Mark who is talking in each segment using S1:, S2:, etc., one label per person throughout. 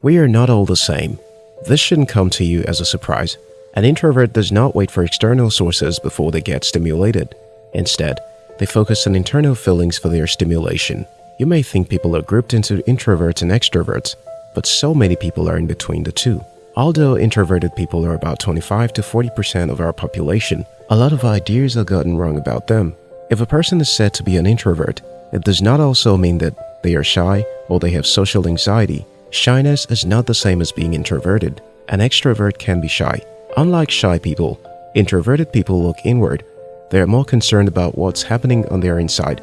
S1: We are not all the same. This shouldn't come to you as a surprise. An introvert does not wait for external sources before they get stimulated. Instead, they focus on internal feelings for their stimulation. You may think people are grouped into introverts and extroverts, but so many people are in between the two. Although introverted people are about 25 to 40% of our population, a lot of ideas are gotten wrong about them. If a person is said to be an introvert, it does not also mean that they are shy or they have social anxiety. Shyness is not the same as being introverted. An extrovert can be shy. Unlike shy people, introverted people look inward. They are more concerned about what's happening on their inside.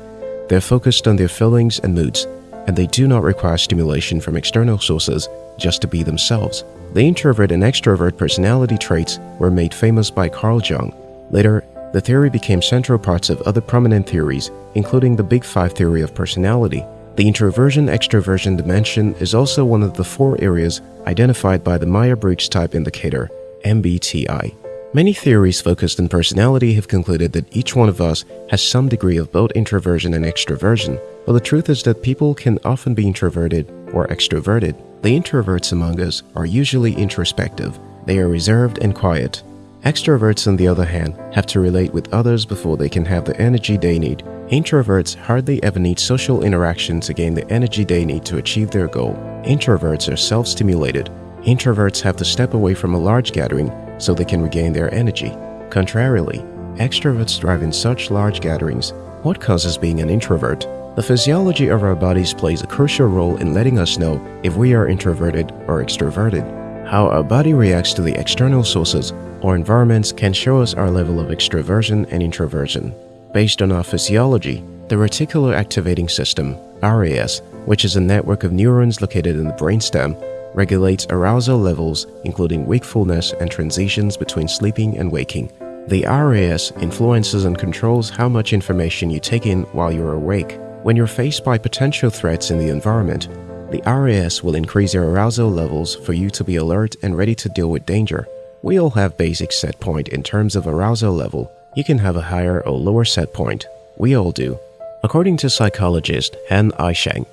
S1: They're focused on their feelings and moods, and they do not require stimulation from external sources just to be themselves. The introvert and extrovert personality traits were made famous by Carl Jung. Later, the theory became central parts of other prominent theories, including the Big Five theory of personality. The introversion-extroversion dimension is also one of the four areas identified by the Myers-Briggs Type Indicator, MBTI. Many theories focused on personality have concluded that each one of us has some degree of both introversion and extroversion, but the truth is that people can often be introverted or extroverted. The introverts among us are usually introspective. They are reserved and quiet. Extroverts, on the other hand, have to relate with others before they can have the energy they need. Introverts hardly ever need social interaction to gain the energy they need to achieve their goal. Introverts are self-stimulated. Introverts have to step away from a large gathering so they can regain their energy. Contrarily, extroverts thrive in such large gatherings. What causes being an introvert? The physiology of our bodies plays a crucial role in letting us know if we are introverted or extroverted. How our body reacts to the external sources or environments can show us our level of extroversion and introversion. Based on our physiology, the reticular activating system, RAS, which is a network of neurons located in the brainstem, regulates arousal levels including wakefulness and transitions between sleeping and waking. The RAS influences and controls how much information you take in while you're awake. When you're faced by potential threats in the environment, the RAS will increase your arousal levels for you to be alert and ready to deal with danger. We all have basic set point in terms of arousal level. You can have a higher or lower set point. We all do. According to psychologist Hans Eysenck,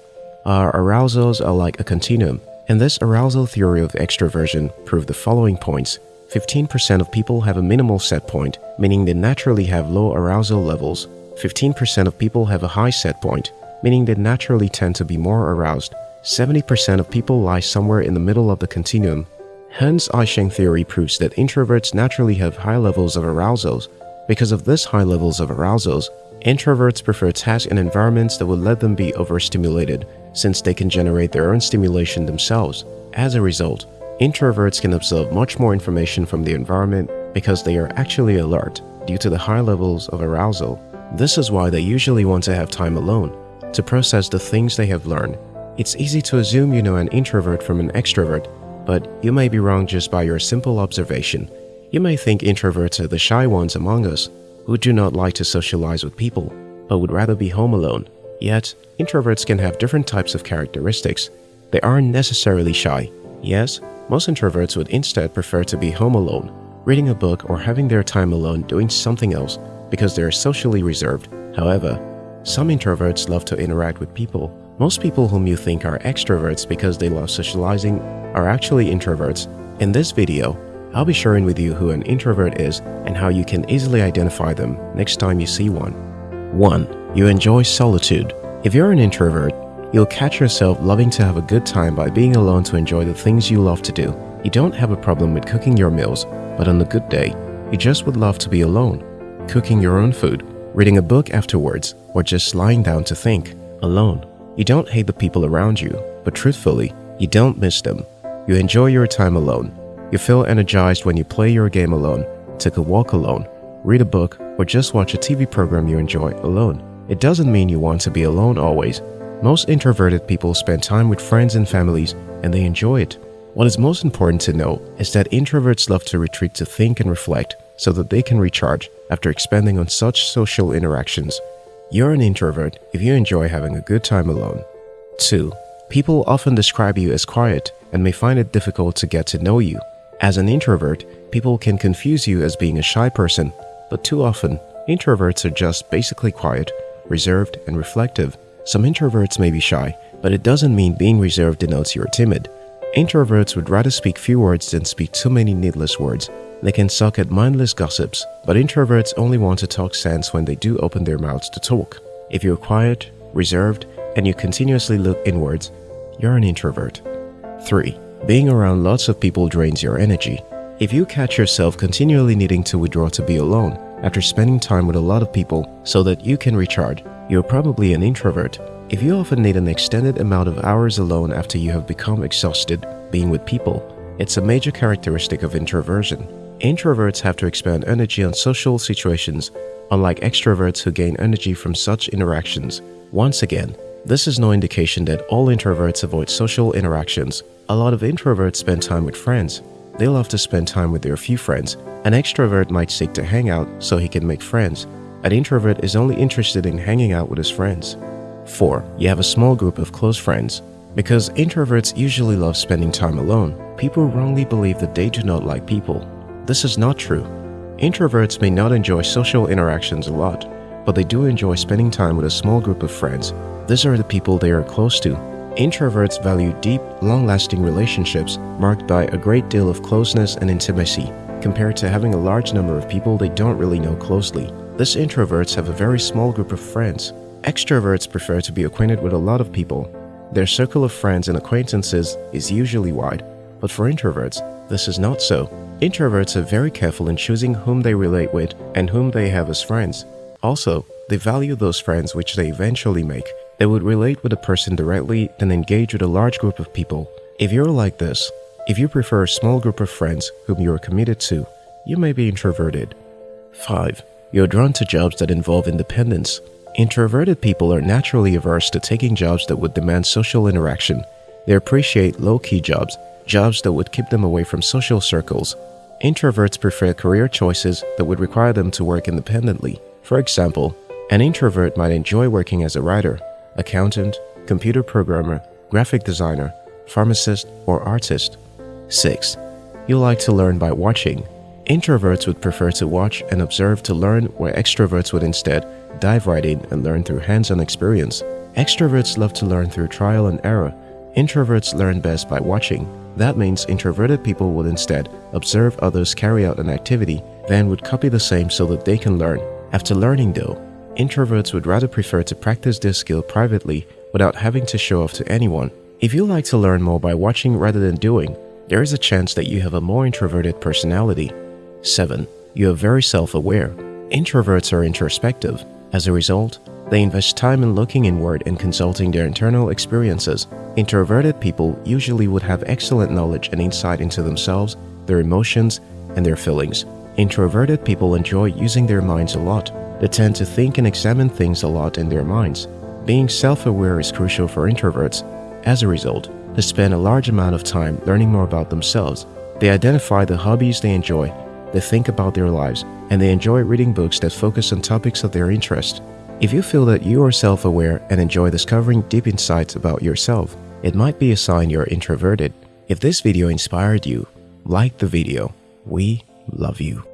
S1: our arousals are like a continuum. And this arousal theory of extroversion proved the following points. 15% of people have a minimal set point, meaning they naturally have low arousal levels. 15% of people have a high set point, meaning they naturally tend to be more aroused. 70% of people lie somewhere in the middle of the continuum. Hans Eysenck theory proves that introverts naturally have high levels of arousals. Because of this high levels of arousals, introverts prefer tasks and environments that would let them be overstimulated since they can generate their own stimulation themselves. As a result, introverts can absorb much more information from the environment because they are actually alert due to the high levels of arousal. This is why they usually want to have time alone to process the things they have learned it's easy to assume you know an introvert from an extrovert, but you may be wrong just by your simple observation. You may think introverts are the shy ones among us, who do not like to socialize with people, but would rather be home alone. Yet, introverts can have different types of characteristics. They aren't necessarily shy. Yes, most introverts would instead prefer to be home alone, reading a book or having their time alone doing something else because they are socially reserved. However, some introverts love to interact with people most people whom you think are extroverts because they love socializing are actually introverts. In this video, I'll be sharing with you who an introvert is and how you can easily identify them next time you see one. 1. You enjoy solitude. If you're an introvert, you'll catch yourself loving to have a good time by being alone to enjoy the things you love to do. You don't have a problem with cooking your meals, but on a good day, you just would love to be alone, cooking your own food, reading a book afterwards, or just lying down to think, alone. You don't hate the people around you, but truthfully, you don't miss them. You enjoy your time alone. You feel energized when you play your game alone, take a walk alone, read a book, or just watch a TV program you enjoy alone. It doesn't mean you want to be alone always. Most introverted people spend time with friends and families and they enjoy it. What is most important to know is that introverts love to retreat to think and reflect so that they can recharge after expanding on such social interactions you're an introvert if you enjoy having a good time alone. 2. People often describe you as quiet and may find it difficult to get to know you. As an introvert, people can confuse you as being a shy person, but too often, introverts are just basically quiet, reserved, and reflective. Some introverts may be shy, but it doesn't mean being reserved denotes you're timid. Introverts would rather speak few words than speak too many needless words. They can suck at mindless gossips, but introverts only want to talk sense when they do open their mouths to talk. If you're quiet, reserved, and you continuously look inwards, you're an introvert. 3. Being around lots of people drains your energy. If you catch yourself continually needing to withdraw to be alone after spending time with a lot of people so that you can recharge, you're probably an introvert. If you often need an extended amount of hours alone after you have become exhausted being with people, it's a major characteristic of introversion. Introverts have to expend energy on social situations, unlike extroverts who gain energy from such interactions. Once again, this is no indication that all introverts avoid social interactions. A lot of introverts spend time with friends. They love to spend time with their few friends. An extrovert might seek to hang out so he can make friends. An introvert is only interested in hanging out with his friends. 4. You have a small group of close friends. Because introverts usually love spending time alone, people wrongly believe that they do not like people. This is not true. Introverts may not enjoy social interactions a lot, but they do enjoy spending time with a small group of friends. These are the people they are close to. Introverts value deep, long-lasting relationships marked by a great deal of closeness and intimacy, compared to having a large number of people they don't really know closely. These introverts have a very small group of friends, Extroverts prefer to be acquainted with a lot of people. Their circle of friends and acquaintances is usually wide, but for introverts, this is not so. Introverts are very careful in choosing whom they relate with and whom they have as friends. Also, they value those friends which they eventually make. They would relate with a person directly than engage with a large group of people. If you're like this, if you prefer a small group of friends whom you are committed to, you may be introverted. 5. You're drawn to jobs that involve independence. Introverted people are naturally averse to taking jobs that would demand social interaction. They appreciate low-key jobs, jobs that would keep them away from social circles. Introverts prefer career choices that would require them to work independently. For example, an introvert might enjoy working as a writer, accountant, computer programmer, graphic designer, pharmacist, or artist. 6. You like to learn by watching. Introverts would prefer to watch and observe to learn where extroverts would instead dive right in and learn through hands-on experience. Extroverts love to learn through trial and error. Introverts learn best by watching. That means introverted people would instead observe others carry out an activity, then would copy the same so that they can learn. After learning though, introverts would rather prefer to practice their skill privately without having to show off to anyone. If you like to learn more by watching rather than doing, there is a chance that you have a more introverted personality. 7. You are very self-aware. Introverts are introspective. As a result, they invest time in looking inward and consulting their internal experiences. Introverted people usually would have excellent knowledge and insight into themselves, their emotions, and their feelings. Introverted people enjoy using their minds a lot. They tend to think and examine things a lot in their minds. Being self-aware is crucial for introverts. As a result, they spend a large amount of time learning more about themselves. They identify the hobbies they enjoy they think about their lives, and they enjoy reading books that focus on topics of their interest. If you feel that you are self-aware and enjoy discovering deep insights about yourself, it might be a sign you're introverted. If this video inspired you, like the video. We love you.